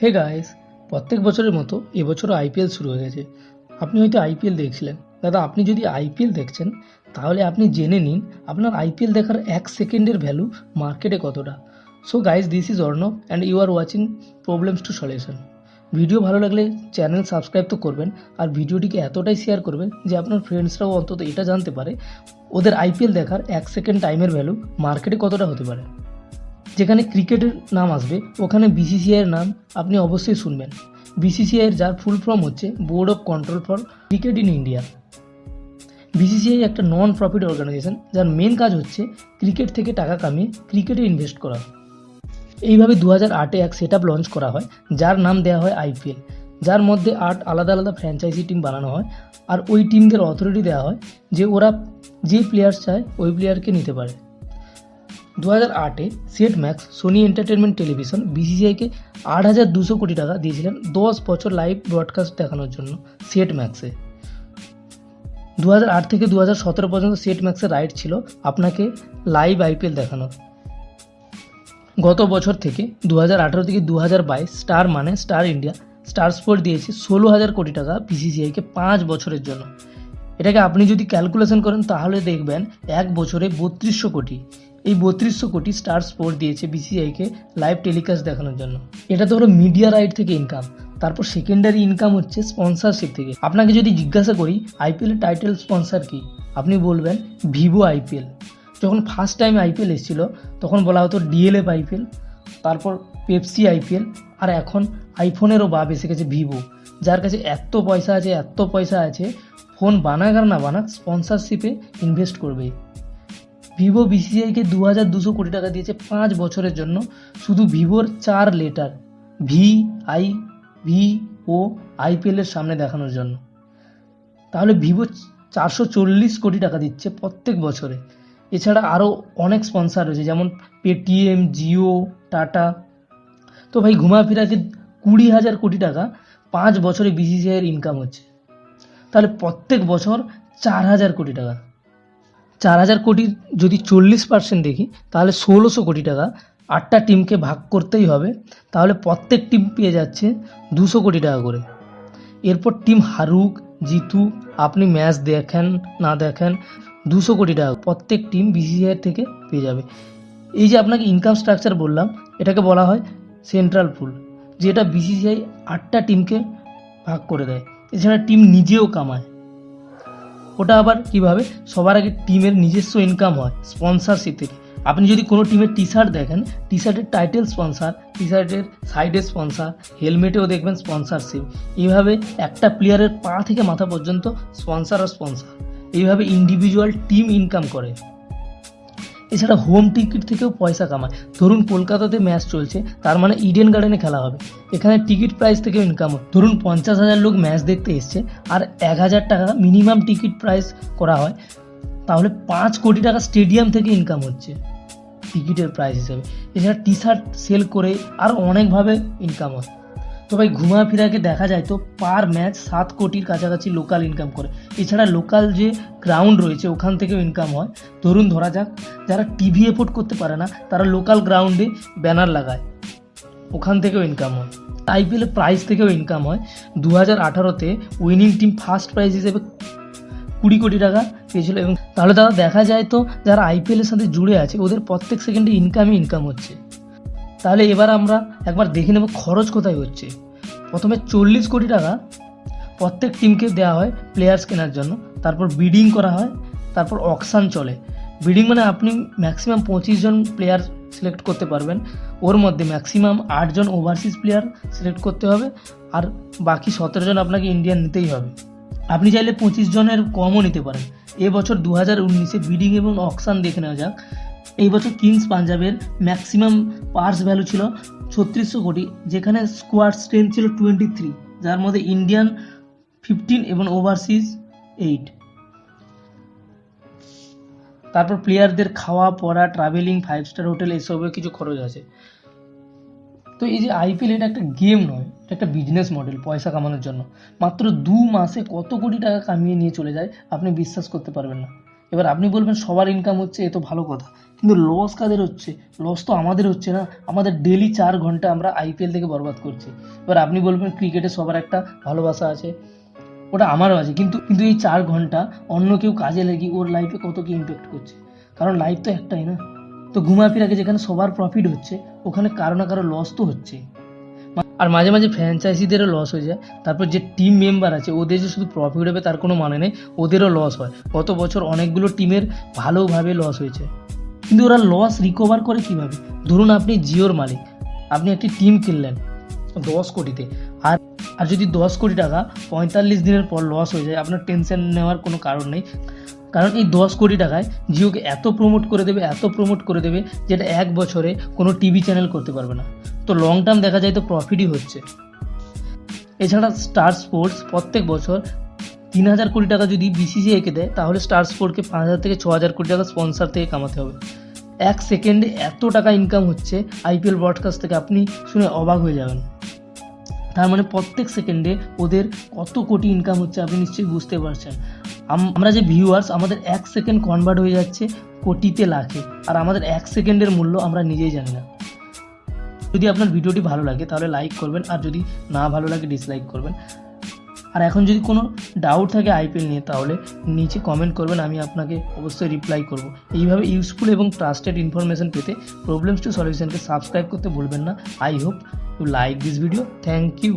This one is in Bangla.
হে গাইস প্রত্যেক বছরের মতো এবছরও আইপিএল শুরু হয়ে গেছে। আপনি হয়তো আইপিএল দেখছিলেন। দাদা, আপনি যদি আইপিএল দেখছেন, তাহলে আপনি জেনে নিন আপনার আইপিএল দেখার এক সেকেন্ডের ভ্যালু মার্কেটে কতটা। So guys this is Arnab and you are watching problems to solution video ভালো লাগলে চ্যানেল সাবস্ক্রাইব তো করবেন আর ভিডিওটিকে এতটাই শেয়ার করবেন যে আপনার ফ্রেন্ডসরাও অন্তত এটা জানতে পারে ওদের আইপিএল দেখার এক সেকেন্ড টাইমের ভ্যালু মার্কেটে কতটা হতে পারে। যেখানে ক্রিকেটের নাম আসবে, ওখানে বিসিসিআইয়ের নাম আপনি অবশ্যই শুনবেন। বিসিসিআইয়ের যার ফুল ফর্ম হচ্ছে board of control for cricket in India BCCI একটা নন প্রফিট অর্গানাইজেশন যার মেন কাজ হচ্ছে ক্রিকেট থেকে টাকা কামিয়ে ক্রিকেটে ইনভেস্ট করা। এইভাবে দু হাজার আটে এক সেট লঞ্চ করা হয়, যার নাম দেওয়া হয় আইপিএল যার মধ্যে আট আলাদা আলাদা ফ্র্যাঞ্চাইজি টিম বানানো হয়, আর ওই টিমদের অথরিটি দেওয়া হয় যে ওরা যে প্লেয়ার্স চায়, ওই প্লেয়ারকে নিতে পারে। দু হাজার আটে Set Max Sony Entertainment Television বিসিসিআইকে আট হাজার দুশো কোটি টাকা দিয়েছিলেন দশ বছর লাইভ ব্রডকাস্ট দেখানোর জন্য সেট ম্যাক্সে। দু হাজার আট থেকে দু হাজার সতেরো পর্যন্ত সেট ম্যাক্সের রাইট ছিল আপনাকে লাইভ আইপিএল দেখানোর। গত বছর থেকে দু হাজার আঠারো থেকে দু হাজার বাইশ স্টার মানে স্টার ইন্ডিয়া স্টার স্পোর্ট দিয়েছে ষোলো হাজার কোটি টাকা বিসিসিআইকে পাঁচ বছরের জন্য। এটাকে আপনি যদি ক্যালকুলেশন করেন তাহলে দেখবেন এক বছরে বত্রিশশো কোটি। এই বত্রিশশো কোটি স্টার স্পোর্ট দিয়েছে বিসিআইকে লাইভ টেলিকাস্ট দেখানোর জন্য। এটা তো হলো মিডিয়া রাইট থেকে ইনকাম তারপর সেকেন্ডারি ইনকাম হচ্ছে স্পন্সরশিপ থেকে। আপনাকে যদি জিজ্ঞাসা করি আইপিএল এর টাইটেল স্পন্সর কি? আপনি বলবেন, ভিভো আইপিএল যখন ফার্স্ট টাইম আইপিএল এসেছিল, তখন বলা হতো ডিএলএফ আইপিএল তারপর পেপসি আইপিএল আর এখন আইফোনেরও বাপ এসে গেছে ভিভো, যার কাছে এত পয়সা আছে, এত পয়সা আছে, ফোন বানাক আর না বানাক স্পন্সরশিপে ইনভেস্ট করবে ভিভো বিসিআইকে দু হাজার দুশো কোটি টাকা দিয়েছে পাঁচ বছরের জন্য। শুধু ভিভোর চার letter V I V O আইপিএলের সামনে দেখানোর জন্য। তাহলে ভিভো চারশো চল্লিশ কোটি টাকা দিচ্ছে প্রত্যেক বছরে। এছাড়া আরও অনেক স্পন্সার রয়েছে, যেমন পেটিএম জিও টাটা তো ভাই ঘুমাফিরাকে কুড়ি হাজার কোটি টাকা পাঁচ বছরে বিসিসিআইয়ের ইনকাম হচ্ছে। তাহলে প্রত্যেক বছর চার হাজার কোটি টাকা। চার হাজার কোটির যদি চল্লিশ পার্সেন্ট দেখি, তাহলে ষোলোশো কোটি টাকা আটটা টিমকে ভাগ করতেই হবে। তাহলে প্রত্যেক টিম পেয়ে যাচ্ছে দুশো কোটি টাকা করে। এরপর টিম হারুক জিতু আপনি ম্যাচ দেখেন, না দেখেন, দুশো কোটি টাকা প্রত্যেক টিম বিসিসিআই থেকে পেয়ে যাবে। এই যে আপনাকে ইনকাম স্ট্রাকচার বললাম, এটাকে বলা হয় সেন্ট্রাল পুল যেটা বিসিসিআই আটটা টিমকে ভাগ করে দেয়। এছাড়া টিম নিজেও কামায়। ওটা আবার কীভাবে? সবার আগে টিমের নিজস্ব ইনকাম হয় স্পন্সারশিপ থেকে আপনি যদি কোনো টিমের টি শার্ট দেখেন টি শার্টের টাইটেল স্পন্সার টি শার্টের সাইডের স্পন্সার হেলমেটেও দেখবেন স্পন্সারশিপ এইভাবে একটা প্লেয়ারের পা থেকে মাথা পর্যন্ত স্পন্সার আর স্পন্সার এইভাবে ইন্ডিভিজুয়াল টিম ইনকাম করে। এছাড়া হোম টিকিট থেকেও পয়সা কামায়। ধরুন কলকাতাতে ম্যাচ চলছে, তার মানে ইডেন গার্ডেনে খেলা হবে। এখানে টিকিট প্রাইস থেকেও ইনকাম হয়। ধরুন পঞ্চাশ হাজার লোক ম্যাচ দেখতে এসছে, আর এক হাজার টাকা মিনিমাম টিকিট প্রাইস করা হয়, তাহলে পাঁচ কোটি টাকা স্টেডিয়াম থেকে ইনকাম হচ্ছে টিকিটের প্রাইস হিসেবে। এছাড়া টি শার্ট সেল করে আর অনেকভাবে ইনকাম হয়। তো ভাই ঘুমা ফিরাকে দেখা যায় তো পার ম্যাচ সাত কোটির কাছাকাছি লোকাল ইনকাম করে। এছাড়া লোকাল যে গ্রাউন্ড রয়েছে, ওখান থেকেও ইনকাম হয়। ধরুন ধরা যাক, যারা টিভি এপোর্ট করতে পারে না, তারা লোকাল গ্রাউন্ডে ব্যানার লাগায়। ওখান থেকেও ইনকাম হয়। আইপিএল প্রাইজ থেকেও ইনকাম হয়। দু হাজার আঠারোতে উইনিং টিম ফার্স্ট প্রাইজ হিসেবে কুড়ি কোটি টাকা পেয়েছিল এবং তাহলে দাদা দেখা যায় তো যারা আইপিএলের সাথে জুড়ে আছে, ওদের প্রত্যেক সেকেন্ডে ইনকামই ইনকাম হচ্ছে। তাহলে এবার আমরা একবার দেখে নেব খরচ কোথায় হচ্ছে। প্রথমে চল্লিশ কোটি টাকা প্রত্যেক টিমকে দেওয়া হয় প্লেয়ার্স কেনার জন্য। তারপর বিডিং করা হয়, তারপর অকশান চলে। বিডিং মানে আপনি ম্যাক্সিমাম পঁচিশ জন প্লেয়ার সিলেক্ট করতে পারবেন। ওর মধ্যে ম্যাক্সিমাম আটজন ওভারসিজ প্লেয়ার সিলেক্ট করতে হবে আর বাকি সতেরো জন আপনাকে ইন্ডিয়ান নিতেই হবে। আপনি চাইলে পঁচিশ জনের কমও নিতে পারেন। এবছর দু হাজার উনিশে বিডিং এবং অকশান দেখে নেওয়া যাক। এই বছর কিংস পাঞ্জাবের ম্যাক্সিমাম পার্স ভ্যালু ছিল ছত্রিশশো কোটি, যেখানে স্কোয়াড স্ট্রেংথ ছিল টোয়েন্টি থ্রি যার মধ্যে ইন্ডিয়ান ফিফটিন এবং ওভারসিজ এইট তারপর প্লেয়ারদের খাওয়া, পড়া ট্রাভেলিং ফাইভ স্টার হোটেল এসবের কিছু খরচ আছে। তো এই যে আইপিএল এটা একটা গেম নয়, এটা একটা বিজনেস মডেল পয়সা কামানোর জন্য। মাত্র দু মাসে কত কোটি টাকা কামিয়ে নিয়ে চলে যায়, আপনি বিশ্বাস করতে পারবেন না। এবার আপনি বলবেন সবার ইনকাম হচ্ছে, এ তো ভালো কথা। কিন্তু লস কাদের হচ্ছে? লস তো আমাদের হচ্ছে না। আমাদের ডেলি চার ঘণ্টা আমরা আইপিএল থেকে বরবাদ করছি। এবার আপনি বলবেন ক্রিকেটে সবার একটা ভালোবাসা আছে। ওটা আমারও আছে। কিন্তু কিন্তু এই চার ঘণ্টা অন্য কেউ কাজে লেগে ওর লাইফে কত কি ইম্প্যাক্ট করছে? কারণ লাইফ তো একটাই না। তো ঘুমাফিরাকে যেখানে সবার প্রফিট হচ্ছে, ওখানে কারও না কারও লস তো হচ্ছেই। আর মাঝে মাঝে ফ্র্যাঞ্চাইজিদেরও লস হয়ে যায়। তারপর যে টিম মেম্বার আছে, ওদের যে শুধু প্রফিট হবে তার কোনো মানে নেই, ওদেরও লস হয়। গত বছর অনেকগুলো টিমের ভালোভাবে লস হয়েছে। কিন্তু ওরা লস রিকভার করে কীভাবে? ধরুন আপনি জিওর মালিক, আপনি একটি টিম কিনলেন দশ কোটিতে। আর আর যদি দশ কোটি টাকা পঁয়তাল্লিশ দিনের পর লস হয়ে যায়, আপনার টেনশন নেওয়ার কোনো কারণ নেই। কারণ এই দশ কোটি টাকায় জিওকে এত প্রমোট করে দেবে, এত প্রমোট করে দেবে, যেটা এক বছরে কোনো টিভি চ্যানেল করতে পারবে না। তো লং টার্ম দেখা যায় তো প্রফিটই হচ্ছে। এছাড়া স্টার স্পোর্টস প্রত্যেক বছর তিন হাজার কোটি টাকা যদি বিসিসিআইকে দেয়, তাহলে স্টার স্পোর্টকে পাঁচ হাজার থেকে ছ হাজার কোটি টাকা স্পন্সার থেকে কামাতে হবে। এক সেকেন্ডে এত টাকা ইনকাম হচ্ছে আইপিএল ব্রডকাস্ট থেকে, আপনি শুনে অবাক হয়ে যাবেন। তার মানে প্রত্যেক সেকেন্ডে ওদের কত কোটি ইনকাম হচ্ছে আপনি নিশ্চয়ই বুঝতে পারছেন। আম- আমরা যে ভিউয়ার্স আমাদের এক সেকেন্ড কনভার্ট হয়ে যাচ্ছে কোটিতে লাখে, আর আমাদের এক সেকেন্ডের মূল্য আমরা নিজেই জানি না। যদি আপনার ভিডিওটি ভালো লাগে, তাহলে লাইক করবেন, আর যদি না ভালো লাগে ডিসলাইক করবেন। আর এখন যদি কোনো ডাউট থাকে আইপিএল নিয়ে, তাহলে নিচে কমেন্ট করবেন, আমি আপনাকে অবশ্যই রিপ্লাই করব। এইভাবে ইউজফুল এবং ট্রাস্টেড ইনফরমেশন পেতে প্রবলেমস টু সলিউশনকে সাবস্ক্রাইব করতে ভুলবেন না। I hope to like this video thank you